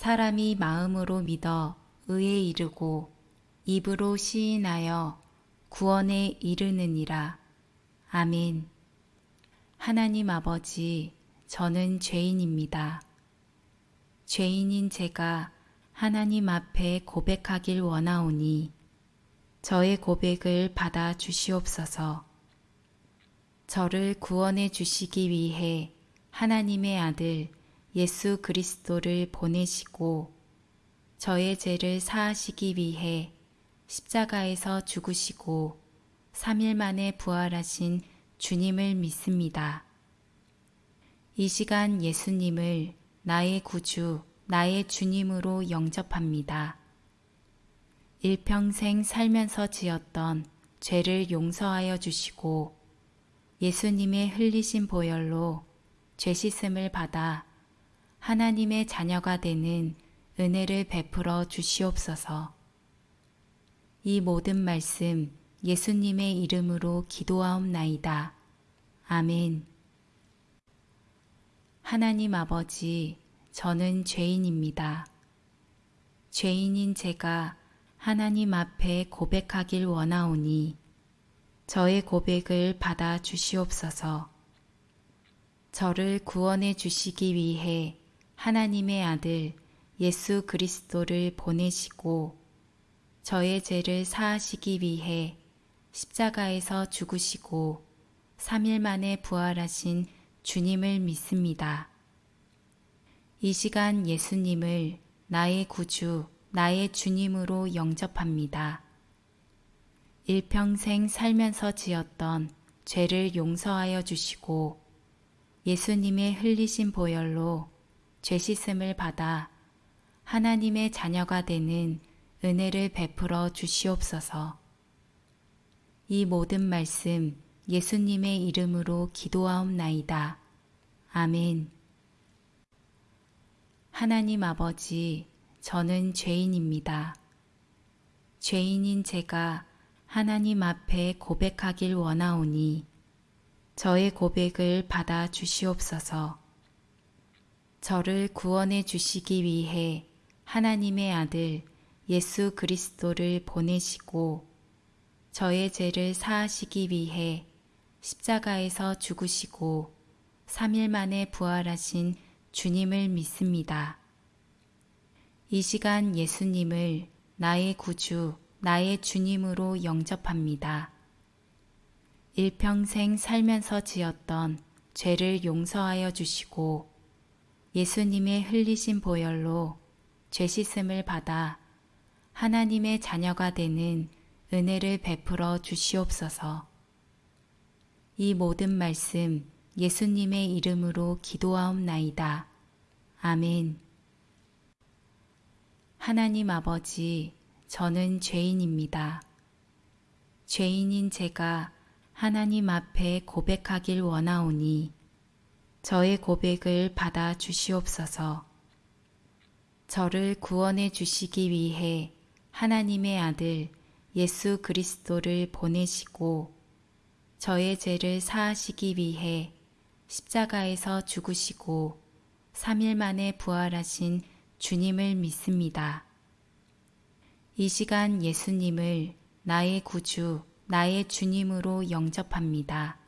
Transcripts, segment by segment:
사람이 마음으로 믿어 의에 이르고 입으로 시인하여 구원에 이르느니라. 아멘. 하나님 아버지, 저는 죄인입니다. 죄인인 제가 하나님 앞에 고백하길 원하오니 저의 고백을 받아 주시옵소서. 저를 구원해 주시기 위해 하나님의 아들 예수 그리스도를 보내시고 저의 죄를 사하시기 위해 십자가에서 죽으시고 3일 만에 부활하신 주님을 믿습니다. 이 시간 예수님을 나의 구주, 나의 주님으로 영접합니다. 일평생 살면서 지었던 죄를 용서하여 주시고 예수님의 흘리신 보혈로 죄 씻음을 받아 하나님의 자녀가 되는 은혜를 베풀어 주시옵소서. 이 모든 말씀 예수님의 이름으로 기도하옵나이다. 아멘. 하나님 아버지, 저는 죄인입니다. 죄인인 제가 하나님 앞에 고백하길 원하오니 저의 고백을 받아 주시옵소서. 저를 구원해 주시기 위해 하나님의 아들 예수 그리스도를 보내시고 저의 죄를 사하시기 위해 십자가에서 죽으시고 3일 만에 부활하신 주님을 믿습니다. 이 시간 예수님을 나의 구주, 나의 주님으로 영접합니다. 일평생 살면서 지었던 죄를 용서하여 주시고 예수님의 흘리신 보혈로 죄 씻음을 받아 하나님의 자녀가 되는 은혜를 베풀어 주시옵소서. 이 모든 말씀 예수님의 이름으로 기도하옵나이다. 아멘. 하나님 아버지, 저는 죄인입니다. 죄인인 제가 하나님 앞에 고백하길 원하오니 저의 고백을 받아 주시옵소서. 저를 구원해 주시기 위해 하나님의 아들 예수 그리스도를 보내시고 저의 죄를 사하시기 위해 십자가에서 죽으시고 3일 만에 부활하신 주님을 믿습니다. 이 시간 예수님을 나의 구주, 나의 주님으로 영접합니다. 일평생 살면서 지었던 죄를 용서하여 주시고 예수님의 흘리신 보혈로 죄 씻음을 받아 하나님의 자녀가 되는 은혜를 베풀어 주시옵소서. 이 모든 말씀 예수님의 이름으로 기도하옵나이다. 아멘. 하나님 아버지, 저는 죄인입니다. 죄인인 제가 하나님 앞에 고백하길 원하오니 저의 고백을 받아 주시옵소서. 저를 구원해 주시기 위해 하나님의 아들 예수 그리스도를 보내시고 저의 죄를 사하시기 위해 십자가에서 죽으시고 3일 만에 부활하신 주님을 믿습니다. 이 시간 예수님을 나의 구주, 나의 주님으로 영접합니다.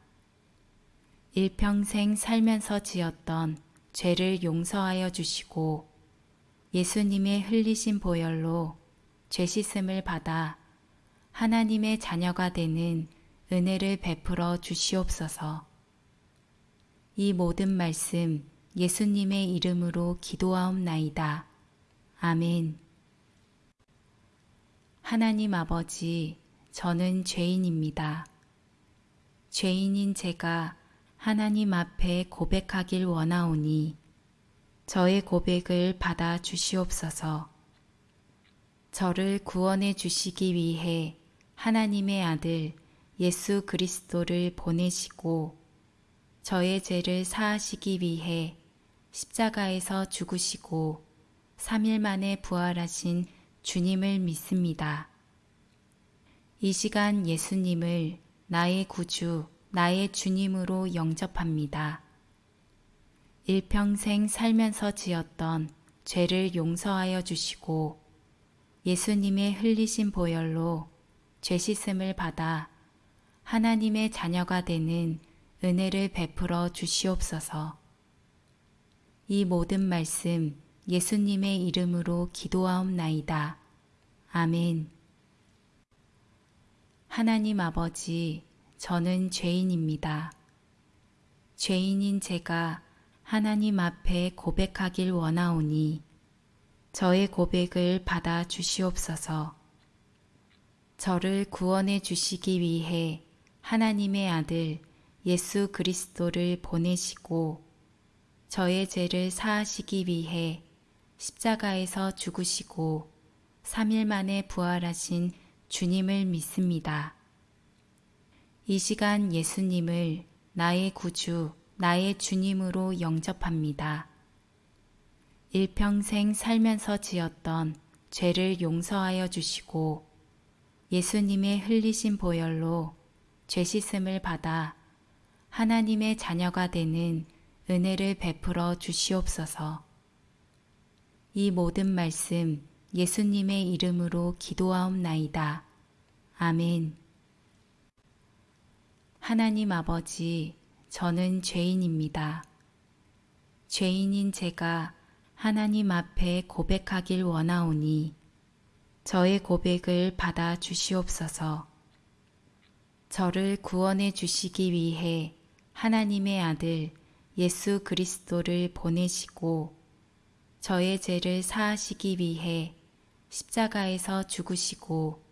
일평생 살면서 지었던 죄를 용서하여 주시고 예수님의 흘리신 보혈로 죄 씻음을 받아 하나님의 자녀가 되는 은혜를 베풀어 주시옵소서. 이 모든 말씀 예수님의 이름으로 기도하옵나이다. 아멘. 하나님 아버지, 저는 죄인입니다. 죄인인 제가 하나님 앞에 고백하길 원하오니 저의 고백을 받아 주시옵소서. 저를 구원해 주시기 위해 하나님의 아들 예수 그리스도를 보내시고 저의 죄를 사하시기 위해 십자가에서 죽으시고 3일 만에 부활하신 주님을 믿습니다. 이 시간 예수님을 나의 구주, 나의 주님으로 영접합니다. 일평생 살면서 지었던 죄를 용서하여 주시고 예수님의 흘리신 보혈로 죄 씻음을 받아 하나님의 자녀가 되는 은혜를 베풀어 주시옵소서. 이 모든 말씀 예수님의 이름으로 기도하옵나이다. 아멘. 하나님 아버지, 저는 죄인입니다. 죄인인 제가 하나님 앞에 고백하길 원하오니 저의 고백을 받아 주시옵소서. 저를 구원해 주시기 위해 하나님의 아들 예수 그리스도를 보내시고 저의 죄를 사하시기 위해 십자가에서 죽으시고 3일 만에 부활하신 주님을 믿습니다. 이 시간 예수님을 나의 구주, 나의 주님으로 영접합니다. 일평생 살면서 지었던 죄를 용서하여 주시고 예수님의 흘리신 보혈로 죄 씻음을 받아 하나님의 자녀가 되는 은혜를 베풀어 주시옵소서. 이 모든 말씀 예수님의 이름으로 기도하옵나이다. 아멘. 하나님 아버지, 저는 죄인입니다. 죄인인 제가 하나님 앞에 고백하길 원하오니 저의 고백을 받아 주시옵소서. 저를 구원해 주시기 위해 하나님의 아들 예수 그리스도를 보내시고 저의 죄를 사하시기 위해 십자가에서 죽으시고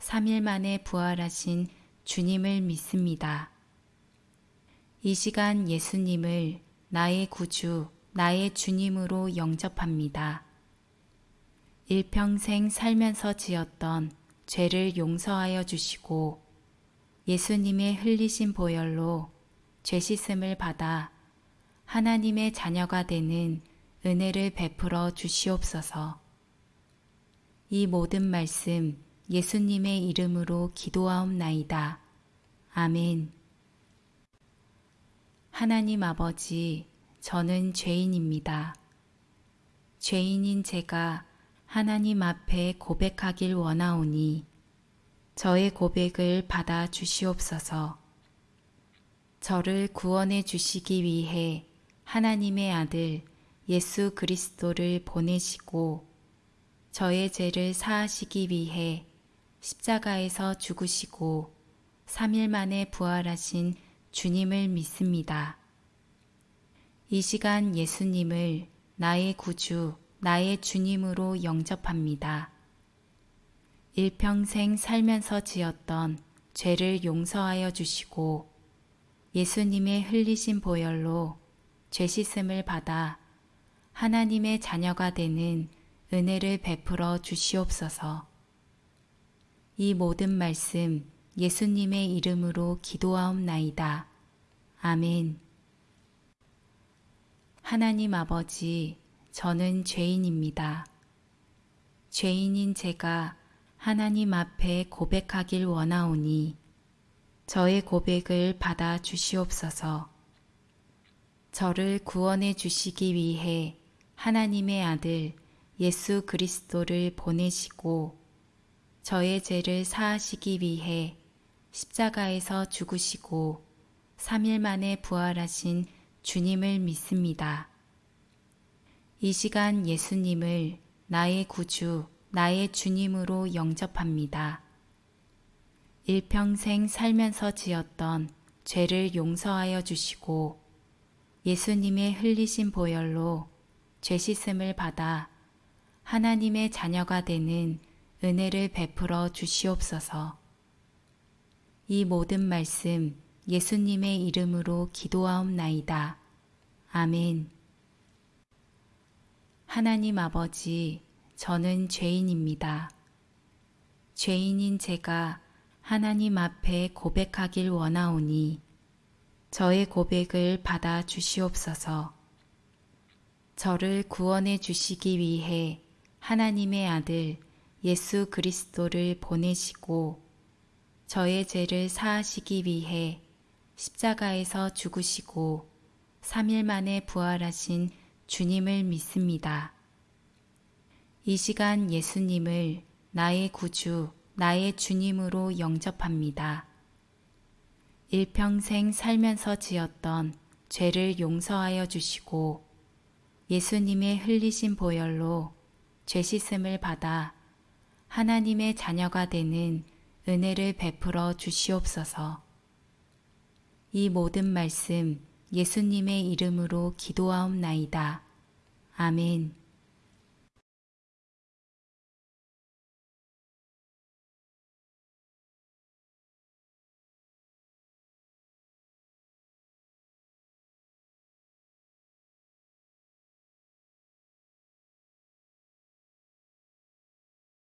3일 만에 부활하신 주님을 믿습니다. 이 시간 예수님을 나의 구주, 나의 주님으로 영접합니다. 일평생 살면서 지었던 죄를 용서하여 주시고 예수님의 흘리신 보혈로 죄 씻음을 받아 하나님의 자녀가 되는 은혜를 베풀어 주시옵소서. 이 모든 말씀 예수님의 이름으로 기도하옵나이다. 아멘. 하나님 아버지, 저는 죄인입니다. 죄인인 제가 하나님 앞에 고백하길 원하오니 저의 고백을 받아 주시옵소서. 저를 구원해 주시기 위해 하나님의 아들 예수 그리스도를 보내시고 저의 죄를 사하시기 위해 십자가에서 죽으시고 3일 만에 부활하신 주님을 믿습니다. 이 시간 예수님을 나의 구주, 나의 주님으로 영접합니다. 일평생 살면서 지었던 죄를 용서하여 주시고 예수님의 흘리신 보혈로 죄 씻음을 받아 하나님의 자녀가 되는 은혜를 베풀어 주시옵소서. 이 모든 말씀 예수님의 이름으로 기도하옵나이다. 아멘. 하나님 아버지, 저는 죄인입니다. 죄인인 제가 하나님 앞에 고백하길 원하오니 저의 고백을 받아 주시옵소서. 저를 구원해 주시기 위해 하나님의 아들 예수 그리스도를 보내시고 저의 죄를 사하시기 위해 십자가에서 죽으시고 3일 만에 부활하신 주님을 믿습니다. 이 시간 예수님을 나의 구주, 나의 주님으로 영접합니다. 일평생 살면서 지었던 죄를 용서하여 주시고 예수님의 흘리신 보혈로 죄 씻음을 받아 하나님의 자녀가 되는 은혜를 베풀어 주시옵소서. 이 모든 말씀 예수님의 이름으로 기도하옵나이다. 아멘. 하나님 아버지, 저는 죄인입니다. 죄인인 제가 하나님 앞에 고백하길 원하오니 저의 고백을 받아 주시옵소서. 저를 구원해 주시기 위해 하나님의 아들 예수 그리스도를 보내시고 저의 죄를 사하시기 위해 십자가에서 죽으시고 3일 만에 부활하신 주님을 믿습니다. 이 시간 예수님을 나의 구주, 나의 주님으로 영접합니다. 일평생 살면서 지었던 죄를 용서하여 주시고 예수님의 흘리신 보혈로 죄 씻음을 받아 하나님의 자녀가 되는 은혜를 베풀어 주시옵소서. 이 모든 말씀 예수님의 이름으로 기도하옵나이다. 아멘.